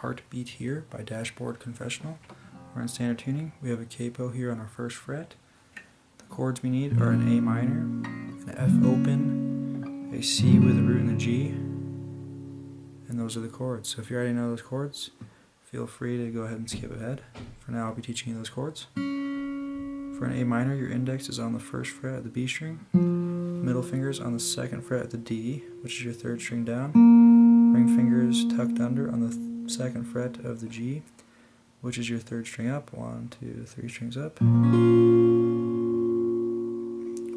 Heartbeat here by Dashboard Confessional. We're in standard tuning. We have a capo here on our first fret. The chords we need are an A minor, an F open, a C with a root in the G, and those are the chords. So if you already know those chords, feel free to go ahead and skip ahead. For now, I'll be teaching you those chords. For an A minor, your index is on the first fret of the B string, middle fingers on the second fret of the D, which is your third string down, ring fingers tucked under on the th second fret of the G, which is your third string up, one, two, three strings up.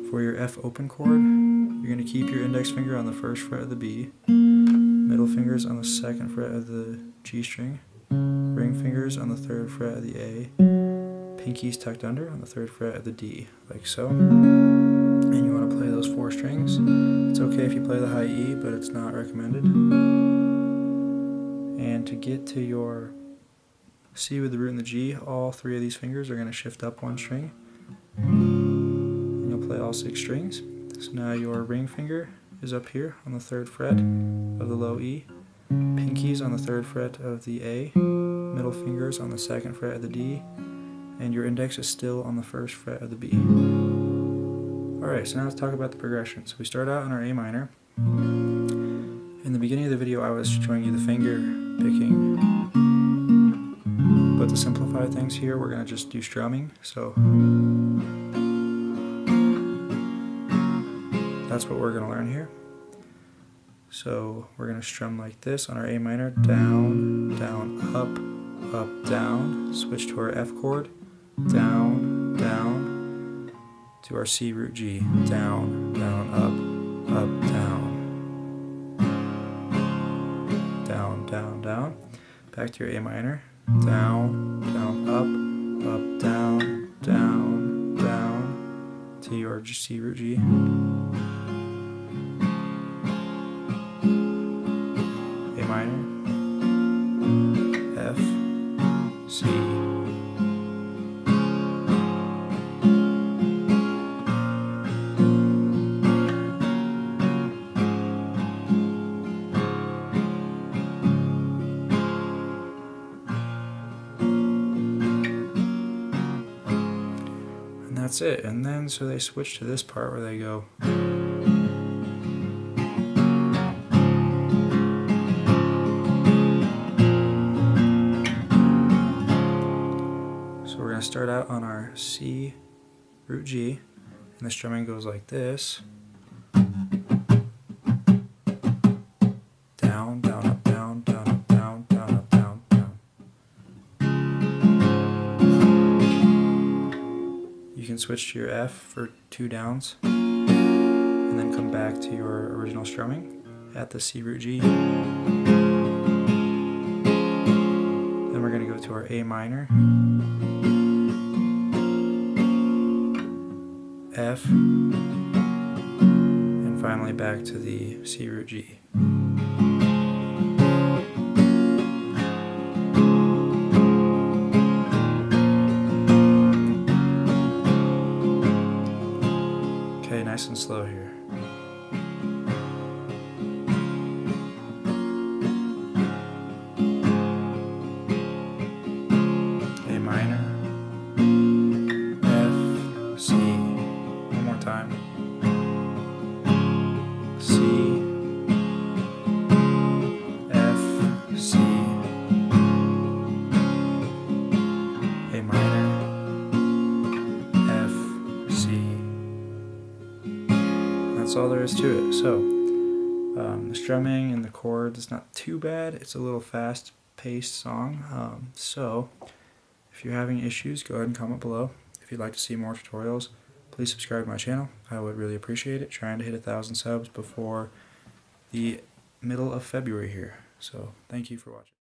For your F open chord, you're going to keep your index finger on the first fret of the B, middle fingers on the second fret of the G string, ring fingers on the third fret of the A, pinkies tucked under on the third fret of the D, like so. And you want to play those four strings. It's okay if you play the high E, but it's not recommended. And to get to your C with the root and the G, all three of these fingers are going to shift up one string. And you'll play all six strings. So now your ring finger is up here on the third fret of the low E, pinkies on the third fret of the A, middle fingers on the second fret of the D, and your index is still on the first fret of the B. Alright, so now let's talk about the progression. So we start out on our A minor. In the beginning of the video I was showing you the finger picking, but to simplify things here we're going to just do strumming. So that's what we're going to learn here. So we're going to strum like this on our A minor, down, down, up, up, down, switch to our F chord, down, down, to our C root G, down, down, up, up, down. Down, down. Back to your A minor. Down, down, up, up, down, down, down. To your C root G. that's it. And then so they switch to this part where they go. So we're going to start out on our C root G, and the strumming goes like this. Can switch to your F for two downs and then come back to your original strumming at the C root G. Then we're going to go to our A minor, F, and finally back to the C root G. nice and slow here. That's all there is to it. So um, the strumming and the chords is not too bad. It's a little fast-paced song. Um, so if you're having issues, go ahead and comment below. If you'd like to see more tutorials, please subscribe to my channel. I would really appreciate it. Trying to hit a thousand subs before the middle of February here. So thank you for watching.